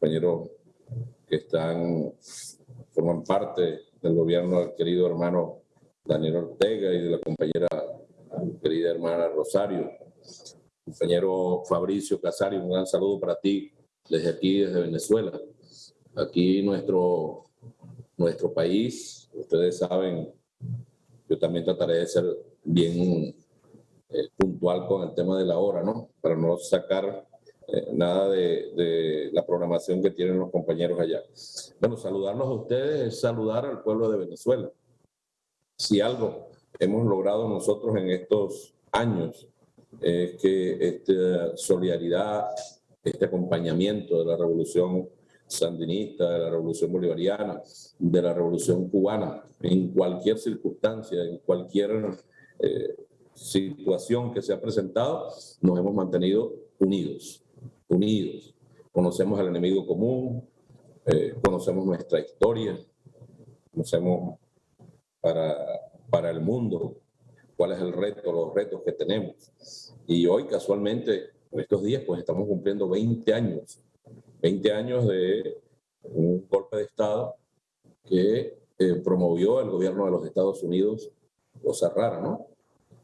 compañeros que están, forman parte del gobierno del querido hermano Daniel Ortega y de la compañera querida hermana Rosario. Compañero Fabricio Casario, un gran saludo para ti desde aquí, desde Venezuela. Aquí nuestro, nuestro país, ustedes saben, yo también trataré de ser bien eh, puntual con el tema de la hora, ¿no? Para no sacar eh, nada de, la programación que tienen los compañeros allá. Bueno, saludarlos a ustedes es saludar al pueblo de Venezuela. Si algo hemos logrado nosotros en estos años es que esta solidaridad, este acompañamiento de la revolución sandinista, de la revolución bolivariana, de la revolución cubana, en cualquier circunstancia, en cualquier eh, situación que se ha presentado, nos hemos mantenido unidos, unidos. Conocemos al enemigo común, eh, conocemos nuestra historia, conocemos para, para el mundo cuál es el reto, los retos que tenemos. Y hoy casualmente, en estos días, pues estamos cumpliendo 20 años, 20 años de un golpe de Estado que eh, promovió el gobierno de los Estados Unidos, cosa rara, ¿no?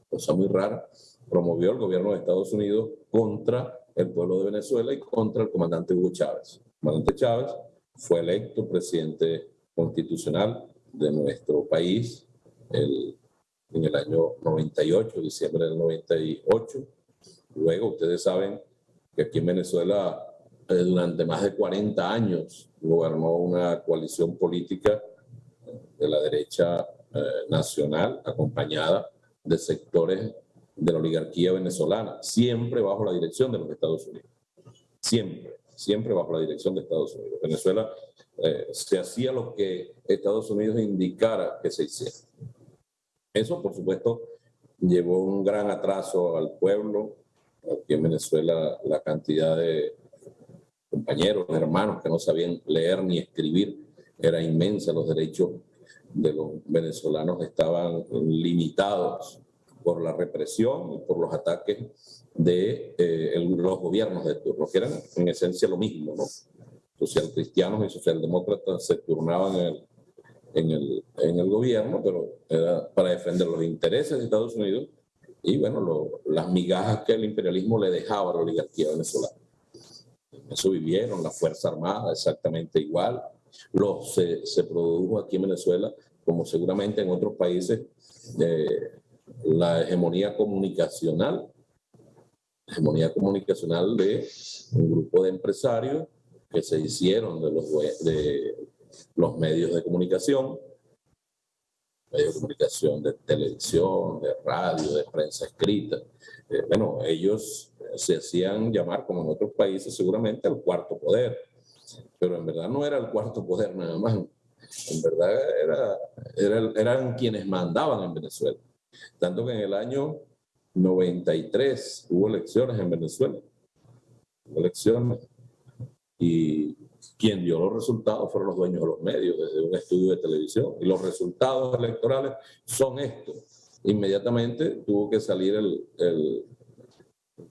Cosa muy rara, promovió el gobierno de Estados Unidos contra el pueblo de Venezuela y contra el comandante Hugo Chávez. El comandante Chávez fue electo presidente constitucional de nuestro país el, en el año 98, diciembre del 98. Luego, ustedes saben que aquí en Venezuela eh, durante más de 40 años gobernó una coalición política de la derecha eh, nacional acompañada de sectores de la oligarquía venezolana, siempre bajo la dirección de los Estados Unidos. Siempre, siempre bajo la dirección de Estados Unidos. Venezuela eh, se hacía lo que Estados Unidos indicara que se hiciera. Eso, por supuesto, llevó un gran atraso al pueblo. Aquí en Venezuela la cantidad de compañeros, hermanos que no sabían leer ni escribir era inmensa. Los derechos de los venezolanos estaban limitados por la represión y por los ataques de eh, los gobiernos de turno, que eran en esencia lo mismo, ¿no? Social cristianos y socialdemócratas se turnaban en el, en el, en el gobierno, pero era para defender los intereses de Estados Unidos y, bueno, lo, las migajas que el imperialismo le dejaba a la oligarquía venezolana. Eso vivieron, la Fuerza Armada exactamente igual. Lo, se, se produjo aquí en Venezuela, como seguramente en otros países, eh, la hegemonía comunicacional, hegemonía comunicacional de un grupo de empresarios que se hicieron de los, medios de comunicación, medios de comunicación de televisión, de radio, de prensa escrita. Eh, bueno, ellos se hacían llamar, como en otros países, seguramente el cuarto poder. Pero en verdad no era el cuarto poder nada más. En verdad era, eran quienes mandaban en Venezuela. Tanto que en el año 93 hubo elecciones en Venezuela. Hubo elecciones. Y quien dio los resultados fueron los dueños de los medios, desde un estudio de televisión. Y los resultados electorales son estos. Inmediatamente tuvo que salir el,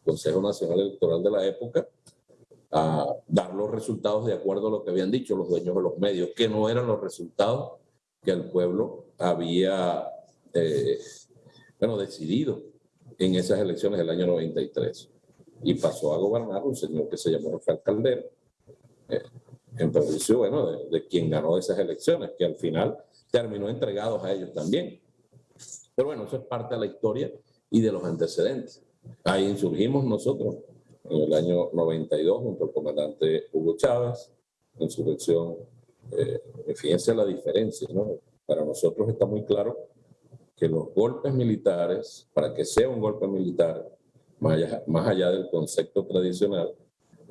Consejo Nacional Electoral de la época a dar los resultados de acuerdo a lo que habían dicho los dueños de los medios, que no eran los resultados que el pueblo había eh, bueno, decidido en esas elecciones del año 93. Y pasó a gobernar un señor que se llamó Rafael Caldera, eh, en perjuicio, bueno, de, de, quien ganó esas elecciones, que al final terminó entregados a ellos también. Pero bueno, eso es parte de la historia y de los antecedentes. Ahí insurgimos nosotros en el año 92 junto al comandante Hugo Chávez, insurrección. Eh, fíjense la diferencia, ¿no? Para nosotros está muy claro que los golpes militares, para que sea un golpe militar, más allá, más allá del concepto tradicional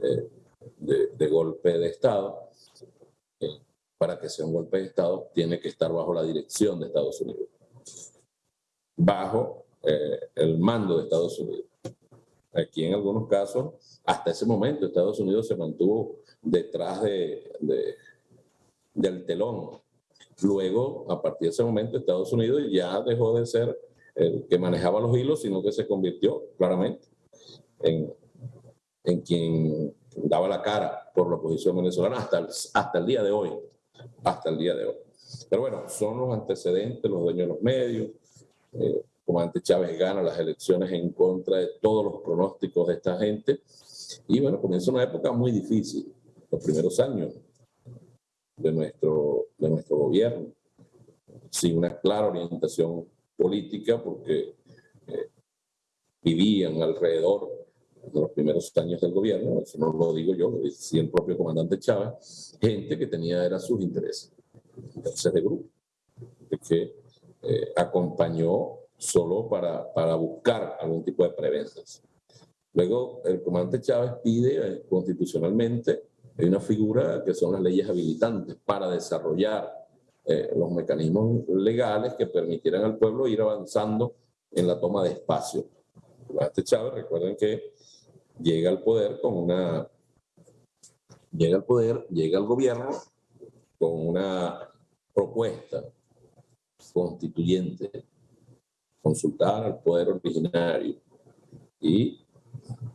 eh, de, de, golpe de Estado, eh, para que sea un golpe de Estado, tiene que estar bajo la dirección de Estados Unidos, bajo eh, el mando de Estados Unidos. Aquí en algunos casos, hasta ese momento, Estados Unidos se mantuvo detrás de, de, del telón. Luego, a partir de ese momento, Estados Unidos ya dejó de ser el que manejaba los hilos, sino que se convirtió claramente en, en quien daba la cara por la oposición venezolana hasta el, hasta el día de hoy, hasta el día de hoy. Pero bueno, son los antecedentes, los dueños de los medios. Eh, comandante Chávez gana las elecciones en contra de todos los pronósticos de esta gente. Y bueno, comienza una época muy difícil, los primeros años de nuestro, de nuestro gobierno, sin una clara orientación política, porque eh, vivían alrededor de los primeros años del gobierno, eso no lo digo yo, lo decía el propio comandante Chávez, gente que tenía era sus intereses, intereses de grupo, que eh, acompañó solo para, para buscar algún tipo de preventas. Luego, el comandante Chávez pide eh, constitucionalmente hay una figura que son las leyes habilitantes para desarrollar eh, los mecanismos legales que permitieran al pueblo ir avanzando en la toma de espacio. Este Chávez, recuerden que llega al poder con una... Llega al poder, llega al gobierno con una propuesta constituyente, consultar al poder originario y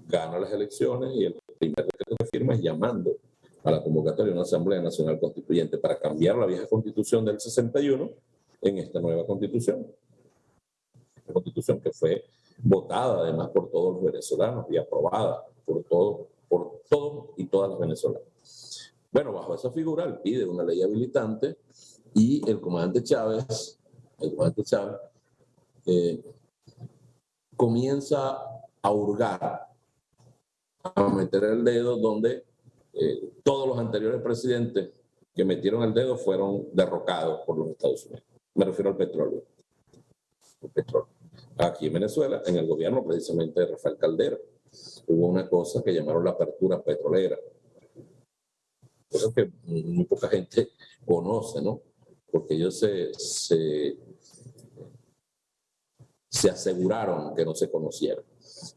gana las elecciones y el primer decreto que firma es llamando a la convocatoria de una Asamblea Nacional Constituyente para cambiar la vieja constitución del 61 en esta nueva constitución. Una constitución que fue votada además por todos los venezolanos y aprobada por todos por todos y todas las venezolanas. Bueno, bajo esa figura, él pide una ley habilitante y el comandante Chávez, el comandante Chávez, eh, comienza a hurgar, a meter el dedo donde eh, todos los anteriores presidentes que metieron el dedo fueron derrocados por los Estados Unidos. Me refiero al petróleo. El petróleo. Aquí en Venezuela, en el gobierno precisamente de Rafael Caldera, hubo una cosa que llamaron la apertura petrolera. Cosa que muy poca gente conoce, ¿no? Porque ellos se, se, se aseguraron que no se conocieran.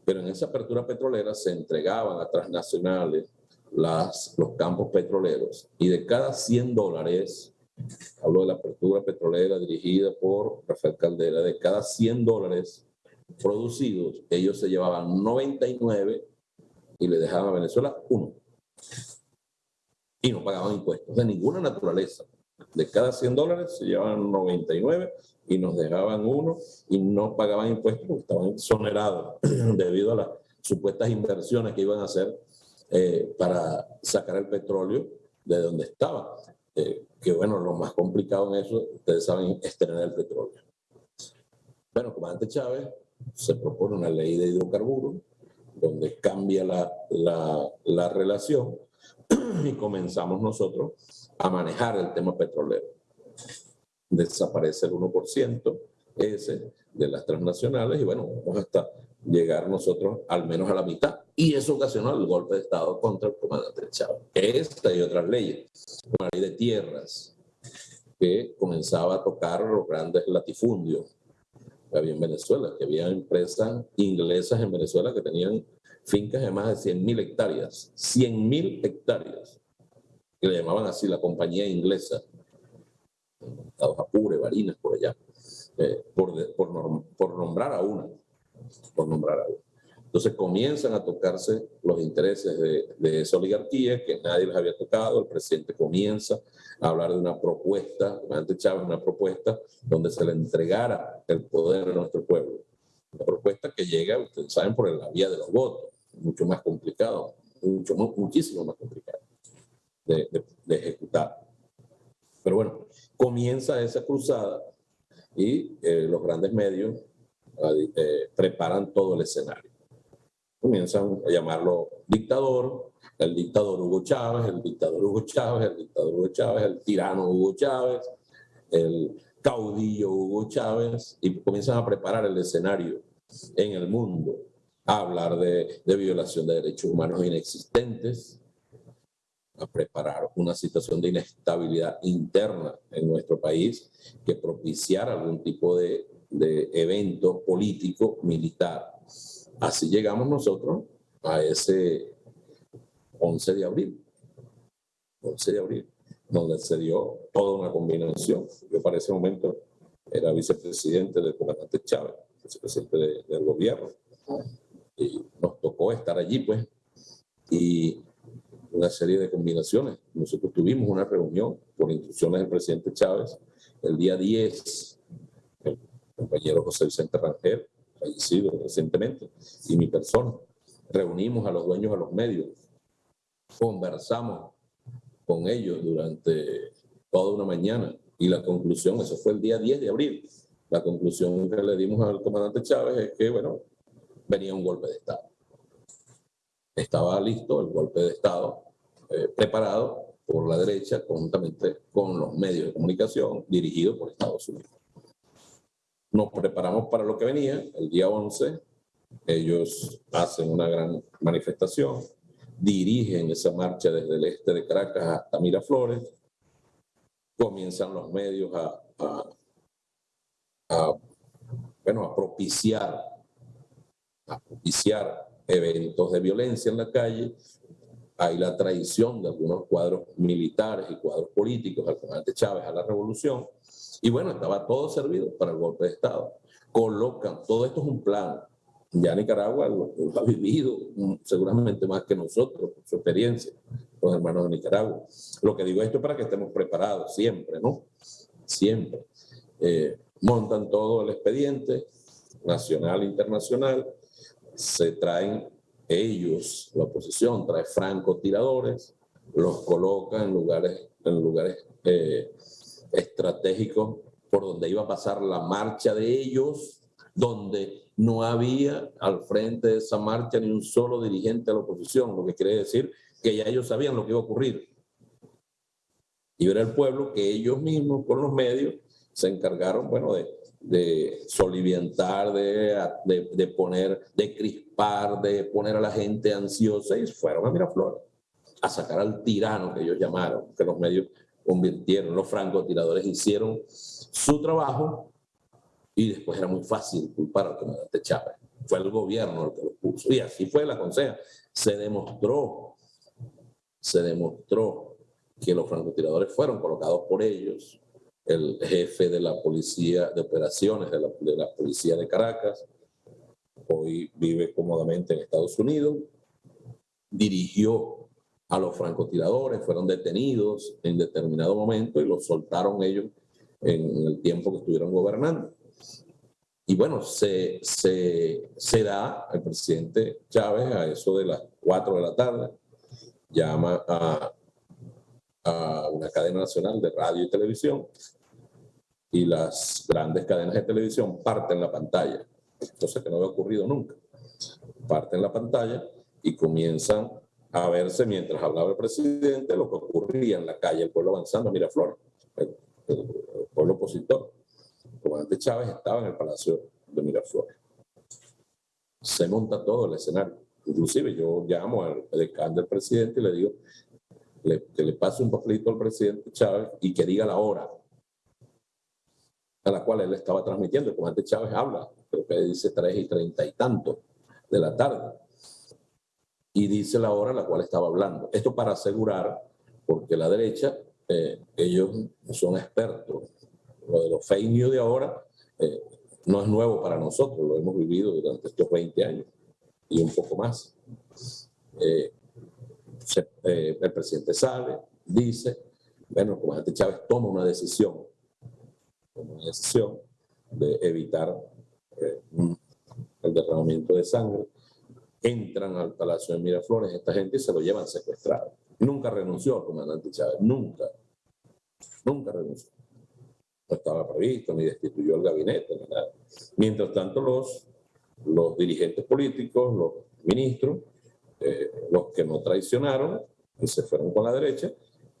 Pero en esa apertura petrolera se entregaban a transnacionales las, los campos petroleros y de cada 100 dólares, hablo de la apertura petrolera dirigida por Rafael Caldera, de cada 100 dólares producidos, ellos se llevaban 99 y le dejaban a Venezuela uno. Y no pagaban impuestos de ninguna naturaleza. De cada 100 dólares se llevaban 99 y nos dejaban uno y no pagaban impuestos estaban exonerados debido a las supuestas inversiones que iban a hacer eh, para sacar el petróleo de donde estaba. Eh, que bueno, lo más complicado en eso, ustedes saben, es tener el petróleo. Bueno, comandante Chávez se propone una ley de hidrocarburos donde cambia la, la, la relación y comenzamos nosotros a manejar el tema petrolero. Desaparece el 1% ese de las transnacionales y bueno, vamos hasta llegar nosotros al menos a la mitad. Y eso ocasionó el golpe de Estado contra el comandante Chávez. Esta y otras leyes. Una ley de tierras que comenzaba a tocar los grandes latifundios que había en Venezuela, que había empresas inglesas en Venezuela que tenían fincas de más de 100 mil hectáreas. 100 mil hectáreas. Que le llamaban así la compañía inglesa. Apure, Barinas, por allá. Eh, por, por, por nombrar a una por nombrar algo. Entonces comienzan a tocarse los intereses de, de, esa oligarquía que nadie les había tocado. El presidente comienza a hablar de una propuesta, antes Chávez, una propuesta donde se le entregara el poder a nuestro pueblo. Una propuesta que llega, ustedes saben, por la vía de los votos, mucho más complicado, mucho, muchísimo más complicado de, ejecutar. Pero bueno, comienza esa cruzada y eh, los grandes medios eh, preparan todo el escenario. Comienzan a llamarlo dictador, el dictador Hugo Chávez, el dictador Hugo Chávez, el dictador Hugo Chávez, el tirano Hugo Chávez, el caudillo Hugo Chávez, y comienzan a preparar el escenario en el mundo, a hablar de, de violación de derechos humanos inexistentes, a preparar una situación de inestabilidad interna en nuestro país que propiciara algún tipo de de evento político militar. Así llegamos nosotros a ese 11 de abril. 11 de abril, donde se dio toda una combinación. Yo para ese momento era vicepresidente del comandante Chávez, vicepresidente del gobierno. Y nos tocó estar allí, pues. Y una serie de combinaciones. Nosotros tuvimos una reunión por instrucciones del presidente Chávez el día 10, el compañero José Vicente Rangel, fallecido recientemente, y mi persona. Reunimos a los dueños de los medios, conversamos con ellos durante toda una mañana y la conclusión, eso fue el día 10 de abril, la conclusión que le dimos al comandante Chávez es que, bueno, venía un golpe de Estado. Estaba listo el golpe de Estado, eh, preparado por la derecha, conjuntamente con los medios de comunicación, dirigido por Estados Unidos. Nos preparamos para lo que venía, el día 11, ellos hacen una gran manifestación, dirigen esa marcha desde el este de Caracas hasta Miraflores, comienzan los medios a, bueno, a propiciar, propiciar eventos de violencia en la calle. Hay la traición de algunos cuadros militares y cuadros políticos al comandante Chávez a la revolución. Y bueno, estaba todo servido para el golpe de Estado. Colocan, todo esto es un plan, ya Nicaragua lo, ha vivido seguramente más que nosotros, su experiencia, los hermanos de Nicaragua. Lo que digo esto es para que estemos preparados siempre, ¿no? Siempre. Eh, montan todo el expediente, nacional internacional, se traen ellos, la oposición, trae francotiradores, los coloca en lugares, en lugares eh, estratégicos por donde iba a pasar la marcha de ellos, donde no había al frente de esa marcha ni un solo dirigente de la oposición, lo que quiere decir que ya ellos sabían lo que iba a ocurrir. Y era el pueblo que ellos mismos, con los medios, se encargaron, bueno, de, de soliviantar, de, de, de, poner, de crispar, de poner a la gente ansiosa y fueron a Miraflores a sacar al tirano que ellos llamaron, que los medios convirtieron, los francotiradores hicieron su trabajo y después era muy fácil culpar al comandante Chávez. Fue el gobierno el que lo puso. Y así fue la conseja. Se demostró, se demostró que los francotiradores fueron colocados por ellos. El jefe de la policía de operaciones de la, de la policía de Caracas, hoy vive cómodamente en Estados Unidos, dirigió a los francotiradores, fueron detenidos en determinado momento y los soltaron ellos en el tiempo que estuvieron gobernando. Y bueno, se, se, da el presidente Chávez a eso de las 4 de la tarde, llama a, a una cadena nacional de radio y televisión y las grandes cadenas de televisión parten la pantalla, cosa que no había ocurrido nunca. Parten la pantalla y comienzan a verse mientras hablaba el presidente lo que ocurría en la calle, el pueblo avanzando Miraflores, el, el pueblo opositor comandante Chávez estaba en el Palacio de Miraflores. Se monta todo el escenario. Inclusive yo llamo al decano del presidente y le digo que le pase un papelito al presidente Chávez y que diga la hora a la cual él estaba transmitiendo. El comandante Chávez habla, creo que dice 3 y 30 y tanto de la tarde. Y dice la hora a la cual estaba hablando. Esto para asegurar, porque la derecha, eh, ellos son expertos lo de los fake de ahora eh, no es nuevo para nosotros, lo hemos vivido durante estos 20 años y un poco más. Eh, el presidente sale, dice, bueno, el comandante Chávez toma una decisión, toma una decisión de evitar el derramamiento de sangre, entran al Palacio de Miraflores, esta gente se lo llevan secuestrado. Nunca renunció el comandante Chávez, nunca, nunca renunció no estaba previsto, ni destituyó el gabinete, ni nada. Mientras tanto, los, los dirigentes políticos, los ministros, eh, los que no traicionaron y se fueron con la derecha,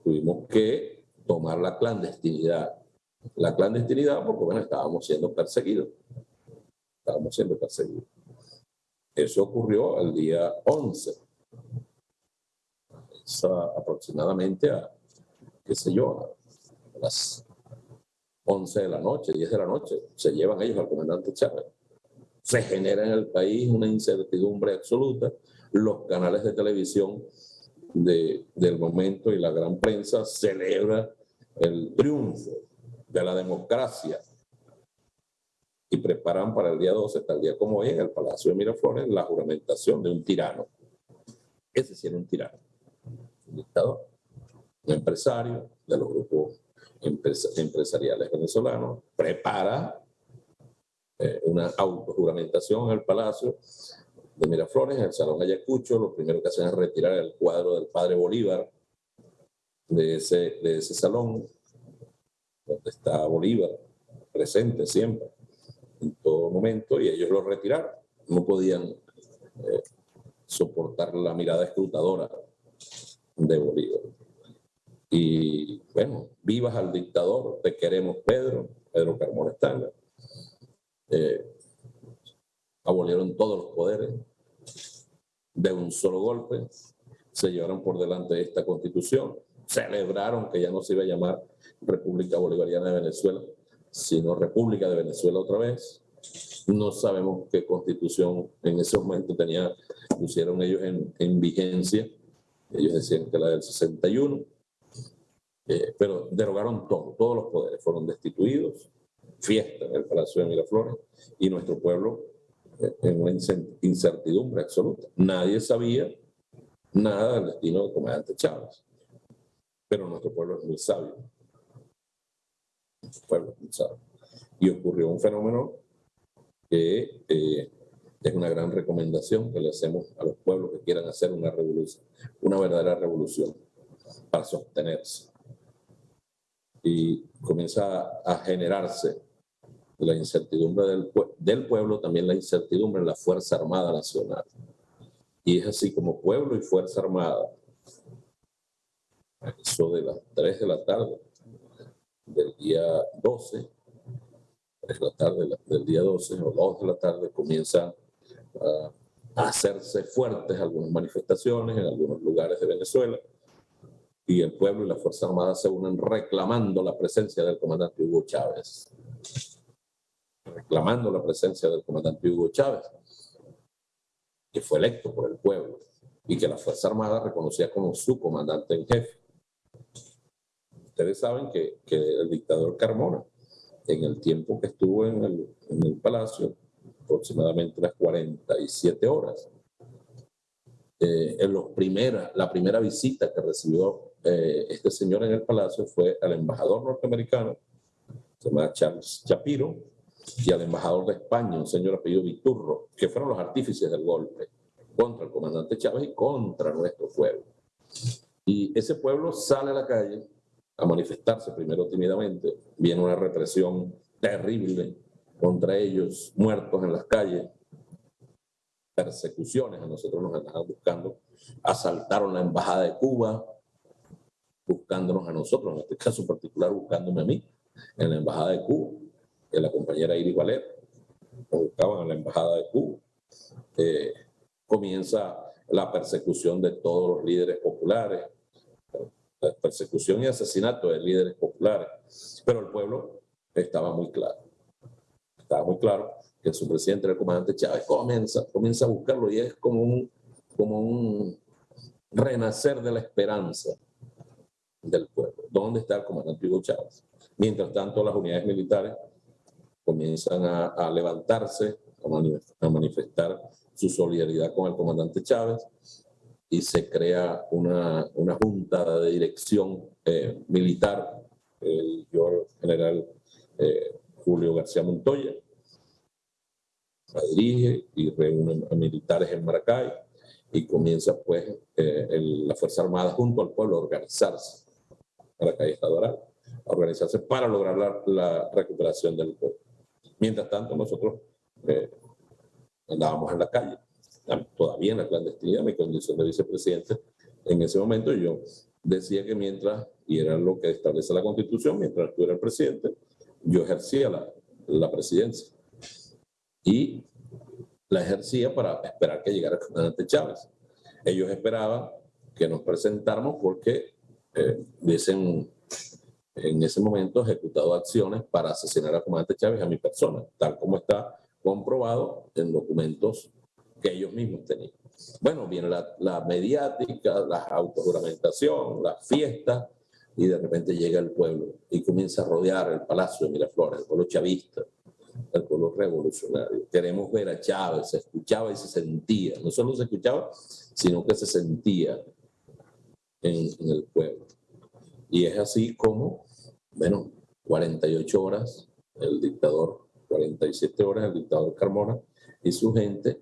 tuvimos que tomar la clandestinidad. La clandestinidad porque, bueno, estábamos siendo perseguidos. Estábamos siendo perseguidos. Eso ocurrió el día 11. aproximadamente a, qué sé yo, a las 11 de la noche, 10 de la noche, se llevan ellos al comandante Chávez. Se genera en el país una incertidumbre absoluta. Los canales de televisión de, del momento y la gran prensa celebra el triunfo de la democracia y preparan para el día 12, tal día como hoy, en el Palacio de Miraflores, la juramentación de un tirano. Ese sí era un tirano. dictador, un empresario de los grupos empresariales venezolanos, prepara eh, una autojuramentación en el Palacio de Miraflores, en el Salón Ayacucho. Lo primero que hacen es retirar el cuadro del padre Bolívar de ese, de ese salón, donde está Bolívar, presente siempre, en todo momento, y ellos lo retiraron. No podían eh, soportar la mirada escrutadora de Bolívar. Y bueno, vivas al dictador, te queremos Pedro, Pedro Carmona Estanga. Eh, abolieron todos los poderes de un solo golpe, se llevaron por delante esta constitución, celebraron que ya no se iba a llamar República Bolivariana de Venezuela, sino República de Venezuela otra vez. No sabemos qué constitución en ese momento tenía, pusieron ellos en, en vigencia. Ellos decían que la del 61, eh, pero derogaron todo, todos los poderes fueron destituidos, fiesta en el Palacio de Miraflores y nuestro pueblo eh, en una incertidumbre absoluta. Nadie sabía nada del destino del comandante Chávez, pero nuestro pueblo es muy sabio. Pueblo. Y ocurrió un fenómeno que eh, es una gran recomendación que le hacemos a los pueblos que quieran hacer una revolución, una verdadera revolución para sostenerse y comienza a generarse la incertidumbre del, del pueblo, también la incertidumbre en la Fuerza Armada Nacional. Y es así como pueblo y Fuerza Armada, eso de las 3 de la tarde del día 12, 3 de la tarde del día 12 o 2 de la tarde comienzan a hacerse fuertes algunas manifestaciones en algunos lugares de Venezuela y el pueblo y la Fuerza Armada se unen reclamando la presencia del comandante Hugo Chávez. Reclamando la presencia del comandante Hugo Chávez, que fue electo por el pueblo y que la Fuerza Armada reconocía como su comandante en jefe. Ustedes saben que, que el dictador Carmona, en el tiempo que estuvo en el, en el palacio, aproximadamente las 47 horas, eh, en los primera, la primera visita que recibió eh, este señor en el palacio fue al embajador norteamericano, se llama Charles Shapiro, y al embajador de España, un señor apellido Viturro, que fueron los artífices del golpe contra el comandante Chávez y contra nuestro pueblo. Y ese pueblo sale a la calle a manifestarse primero tímidamente, viene una represión terrible contra ellos, muertos en las calles, persecuciones, a nosotros nos andaban buscando, asaltaron la embajada de Cuba, buscándonos a nosotros, en este caso particular buscándome a mí, en la embajada de Cuba, que la compañera Iris Valer, nos buscaban en la embajada de Cuba. Eh, comienza la persecución de todos los líderes populares, la persecución y asesinato de líderes populares, pero el pueblo estaba muy claro, estaba muy claro que su presidente, el comandante Chávez, comienza, comienza a buscarlo y es como un, como un renacer de la esperanza del pueblo. ¿Dónde está el comandante Hugo Chávez? Mientras tanto, las unidades militares comienzan a, levantarse, a manifestar, su solidaridad con el comandante Chávez y se crea una, una junta de dirección eh, militar, el general eh, Julio García Montoya, la dirige y reúne a militares en Maracay y comienza pues eh, la Fuerza Armada junto al pueblo a organizarse. La calle Estadoral, a organizarse para lograr la, recuperación del pueblo. Mientras tanto, nosotros eh, andábamos en la calle, todavía en la clandestinidad, mi condición de vicepresidente. En ese momento yo decía que mientras, y era lo que establece la Constitución, mientras tú eras presidente, yo ejercía la, la presidencia. Y la ejercía para esperar que llegara el comandante Chávez. Ellos esperaban que nos presentáramos porque eh, hubiesen en ese momento ejecutado acciones para asesinar al comandante Chávez a mi persona, tal como está comprobado en documentos que ellos mismos tenían. Bueno, viene la, la mediática, la autojuramentación, la fiesta, y de repente llega el pueblo y comienza a rodear el palacio de Miraflores, el pueblo chavista, el pueblo revolucionario. Queremos ver a Chávez, se escuchaba y se sentía, no solo se escuchaba, sino que se sentía en, en el pueblo. Y es así como, bueno, 48 horas el dictador, 47 horas el dictador Carmona y su gente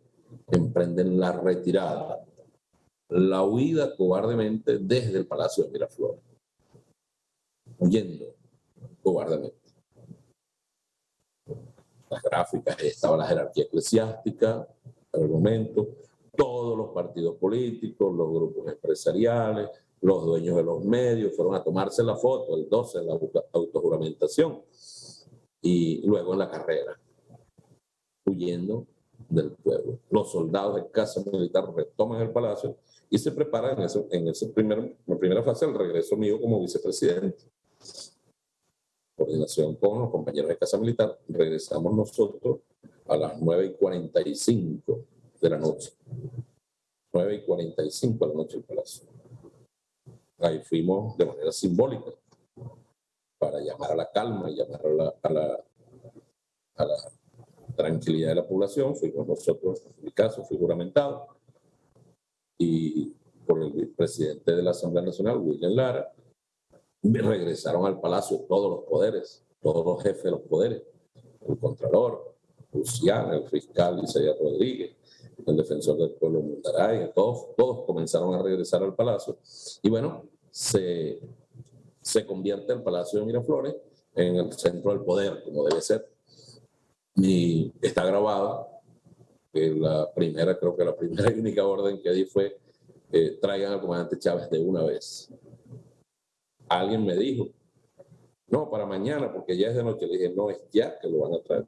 emprenden la retirada, la huida cobardemente desde el Palacio de Miraflores, huyendo cobardemente. Las gráficas, estaba la jerarquía eclesiástica, al momento, todos los partidos políticos, los grupos empresariales, los dueños de los medios fueron a tomarse la foto el 12 de la autojuramentación y luego en la carrera, huyendo del pueblo. Los soldados de casa militar retoman el palacio y se preparan en, ese, en, ese primer, primera fase el regreso mío como vicepresidente. Coordinación con los compañeros de casa militar, regresamos nosotros a las 9 y 45 de la noche. 9 y 45 de la noche el palacio. Ahí fuimos de manera simbólica para llamar a la calma y llamar a la, a la, a la tranquilidad de la población. Fuimos nosotros, en mi caso, fui juramentado y por el presidente de la Asamblea Nacional, William Lara, regresaron al palacio todos los poderes, todos los jefes de los poderes, el Contralor, Luciana, el fiscal Isaías Rodríguez, el defensor del pueblo Mundaray, todos, todos comenzaron a regresar al palacio. Y bueno, se, se convierte el Palacio de Miraflores en el centro del poder, como debe ser. Y está grabado que la primera, creo que la primera y única orden que di fue eh, traigan al comandante Chávez de una vez. Alguien me dijo, no, para mañana, porque ya es de noche. Le dije, no, es ya que lo van a traer.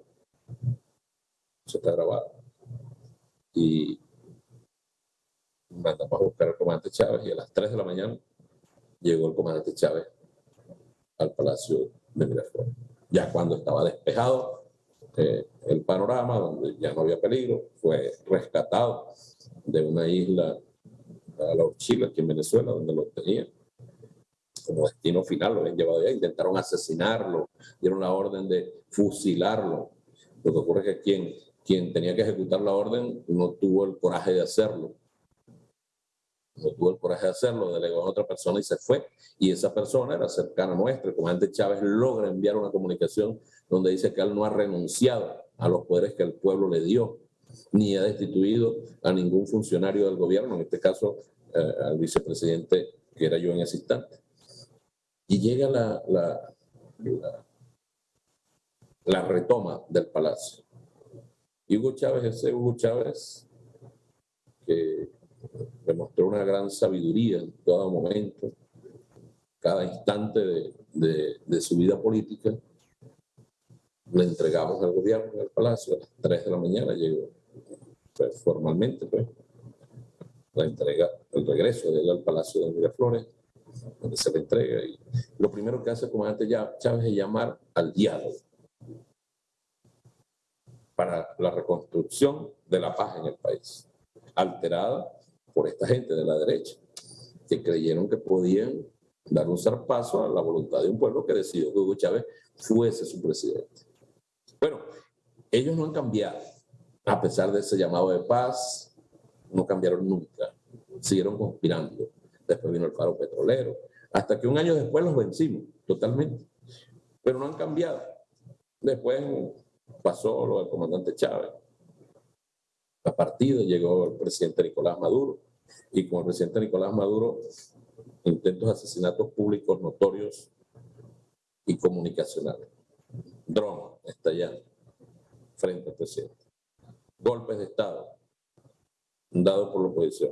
Eso está grabado. Y mandamos a buscar al comandante Chávez y a las 3 de la mañana llegó el comandante Chávez al Palacio de Miraflores. Ya cuando estaba despejado eh, el panorama, donde ya no había peligro, fue rescatado de una isla a la Chile, aquí en Venezuela, donde lo tenían como destino final, lo habían llevado allá, intentaron asesinarlo, dieron la orden de fusilarlo. Lo que ocurre es que quien, quien tenía que ejecutar la orden no tuvo el coraje de hacerlo no tuvo el coraje de hacerlo, delegó a otra persona y se fue. Y esa persona era cercana a nuestra. El comandante Chávez logra enviar una comunicación donde dice que él no ha renunciado a los poderes que el pueblo le dio, ni ha destituido a ningún funcionario del gobierno, en este caso eh, al vicepresidente que era yo en ese. Y llega la, la, retoma del palacio. Y Hugo Chávez, ese Hugo Chávez, que demostró una gran sabiduría en todo momento, cada instante de, de, su vida política. Le entregamos al gobierno en el palacio a las 3 de la mañana, llegó pues, formalmente, pues, la entrega, el regreso de él al palacio de Miraflores, donde se le entrega. Y lo primero que hace el comandante Chávez es llamar al diálogo para la reconstrucción de la paz en el país, alterada por esta gente de la derecha, que creyeron que podían dar un zarpazo a la voluntad de un pueblo que decidió que Hugo Chávez fuese su presidente. Bueno, ellos no han cambiado, a pesar de ese llamado de paz, no cambiaron nunca, siguieron conspirando. Después vino el faro petrolero, hasta que un año después los vencimos totalmente, pero no han cambiado. Después pasó lo del comandante Chávez, la partida, llegó el presidente Nicolás Maduro, y con el presidente Nicolás Maduro, intentos de asesinatos públicos notorios y comunicacionales. Dron estallando frente al presidente. Golpes de Estado dados por la oposición.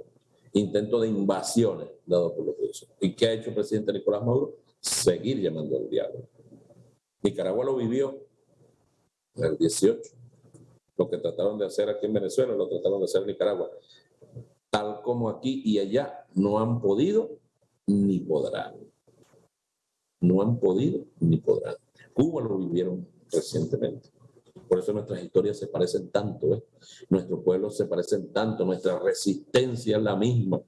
Intento de invasiones dados por la oposición. ¿Y qué ha hecho el presidente Nicolás Maduro? Seguir llamando al diálogo. Nicaragua lo vivió en el 18 lo que trataron de hacer aquí en Venezuela, lo trataron de hacer en Nicaragua. Tal como aquí y allá, no han podido ni podrán. No han podido ni podrán. Cuba lo vivieron recientemente. Por eso nuestras historias se parecen tanto, nuestros pueblos se parecen tanto, nuestra resistencia es la misma.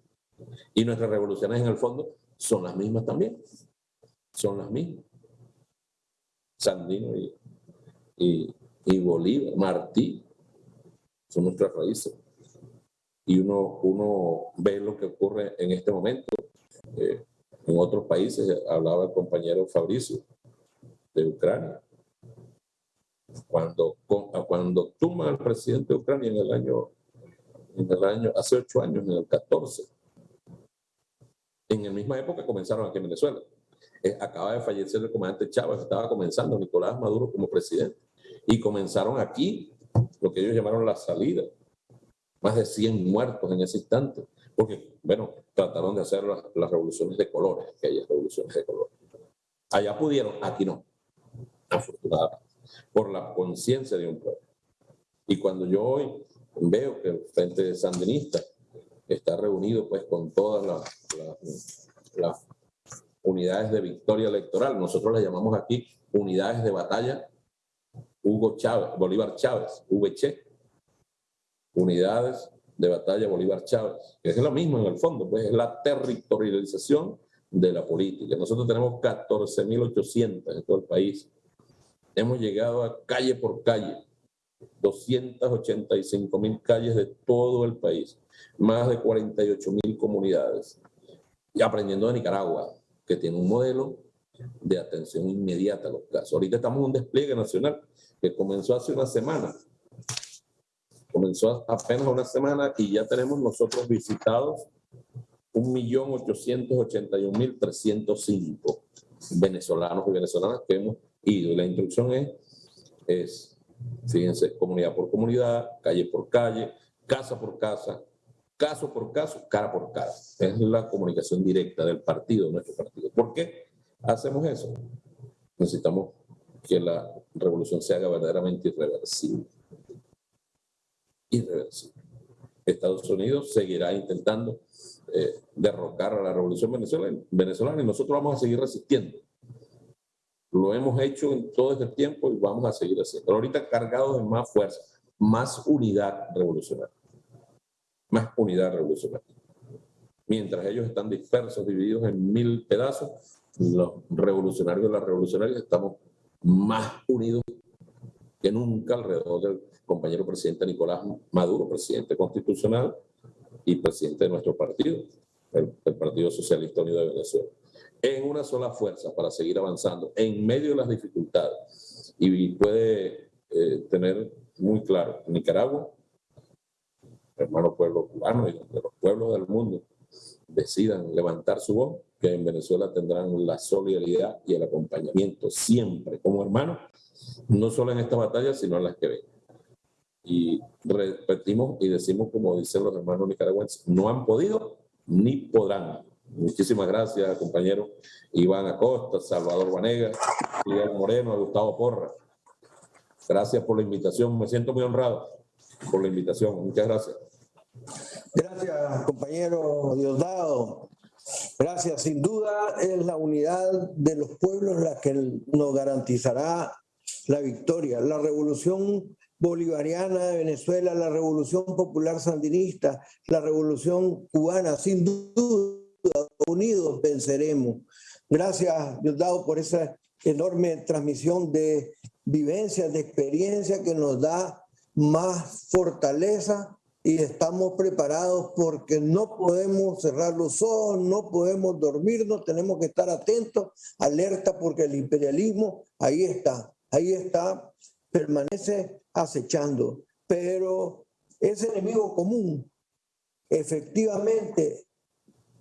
Y nuestras revoluciones en el fondo son las mismas también. Son las mismas. Sandino y, y, y Bolívar, Martí, son nuestras raíces. Y uno, uno ve lo que ocurre en este momento Eh, en otros países, hablaba el compañero Fabricio, de Ucrania. Cuando, con- cuando tumba al presidente de Ucrania en el año, en el año, hace ocho años, en el 14, en la misma época comenzaron aquí en Venezuela. Eh, acaba de fallecer el comandante Chávez, estaba comenzando Nicolás Maduro como presidente. Y comenzaron aquí lo que ellos llamaron la salida. Más de 100 muertos en ese instante. Porque, bueno, trataron de hacer las, las revoluciones de colores, aquellas revoluciones de colores. Allá pudieron, aquí no. Afortunadamente. Por la conciencia de un pueblo. Y cuando yo hoy veo que el Frente Sandinista está reunido pues con todas las, las- las unidades de victoria electoral, nosotros las llamamos aquí unidades de batalla Hugo Chávez, Bolívar Chávez, VC, unidades de batalla Bolívar Chávez, que es lo mismo en el fondo, pues es la territorialización de la política. Nosotros tenemos 14.800 en todo el país. Hemos llegado a calle por calle, 285.000 calles de todo el país, más de 48.000 comunidades. Y aprendiendo de Nicaragua, que tiene un modelo de atención inmediata a los casos. Ahorita estamos en un despliegue nacional que comenzó hace una semana. Comenzó apenas una semana y ya tenemos nosotros visitados 1.881.305 venezolanos y venezolanas que hemos ido. La instrucción es, es, fíjense, comunidad por comunidad, calle por calle, casa por casa, caso por caso, cara por cara. Es la comunicación directa del partido, nuestro partido. ¿Por qué hacemos eso? Necesitamos que la revolución se haga verdaderamente irreversible. Irreversible. Estados Unidos seguirá intentando eh, derrocar a la revolución venezolana y nosotros vamos a seguir resistiendo. Lo hemos hecho en todo este tiempo y vamos a seguir haciendo. Ahorita cargados de más fuerza, más unidad revolucionaria. Más unidad revolucionaria. Mientras ellos están dispersos, divididos en mil pedazos, los revolucionarios y las revolucionarias estamos más unidos que nunca alrededor del compañero presidente Nicolás Maduro, presidente constitucional y presidente de nuestro partido, el, el Partido Socialista Unido de Venezuela, en una sola fuerza para seguir avanzando en medio de las dificultades. Y puede eh, tener muy claro, Nicaragua, hermano pueblo cubano y de los pueblos del mundo decidan levantar su voz, que en Venezuela tendrán la solidaridad y el acompañamiento siempre como hermanos, no solo en esta batalla, sino en las que vengan. Y repetimos y decimos, como dicen los hermanos nicaragüenses, no han podido ni podrán. Muchísimas gracias, compañero Iván Acosta, Salvador Vanega, Miguel Moreno, Gustavo Porra. Gracias por la invitación. Me siento muy honrado por la invitación. Muchas gracias. Gracias, compañero Diosdado. Gracias. Sin duda es la unidad de los pueblos la que nos garantizará la victoria. La revolución bolivariana de Venezuela, la revolución popular sandinista, la revolución cubana, sin duda, unidos venceremos. Gracias, Diosdado, por esa enorme transmisión de vivencias, de experiencia que nos da más fortaleza y estamos preparados porque no podemos cerrar los ojos, no podemos dormirnos, tenemos que estar atentos, alerta porque el imperialismo ahí está, ahí está, permanece acechando, pero ese enemigo común efectivamente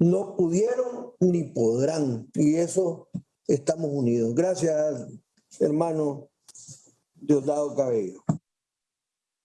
no pudieron ni podrán y eso estamos unidos. Gracias, hermano Diosdado Cabello.